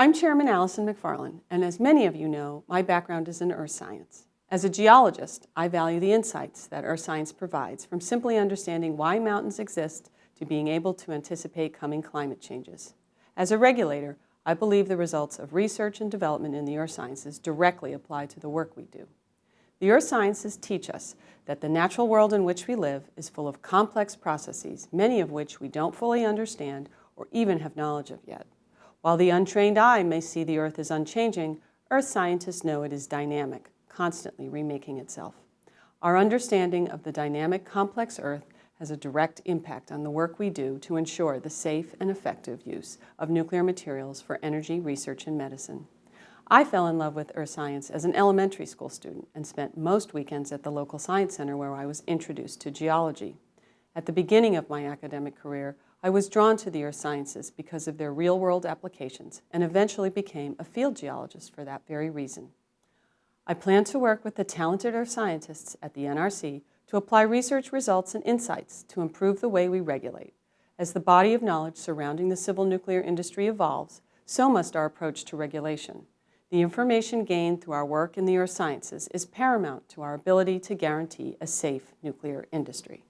I'm Chairman Allison Macfarlane, and as many of you know, my background is in earth science. As a geologist, I value the insights that earth science provides, from simply understanding why mountains exist to being able to anticipate coming climate changes. As a regulator, I believe the results of research and development in the earth sciences directly apply to the work we do. The earth sciences teach us that the natural world in which we live is full of complex processes, many of which we don't fully understand or even have knowledge of yet. While the untrained eye may see the earth as unchanging, earth scientists know it is dynamic, constantly remaking itself. Our understanding of the dynamic, complex earth has a direct impact on the work we do to ensure the safe and effective use of nuclear materials for energy research and medicine. I fell in love with earth science as an elementary school student and spent most weekends at the local science center where I was introduced to geology. At the beginning of my academic career, I was drawn to the earth sciences because of their real-world applications and eventually became a field geologist for that very reason. I plan to work with the talented earth scientists at the NRC to apply research results and insights to improve the way we regulate. As the body of knowledge surrounding the civil nuclear industry evolves, so must our approach to regulation. The information gained through our work in the earth sciences is paramount to our ability to guarantee a safe nuclear industry.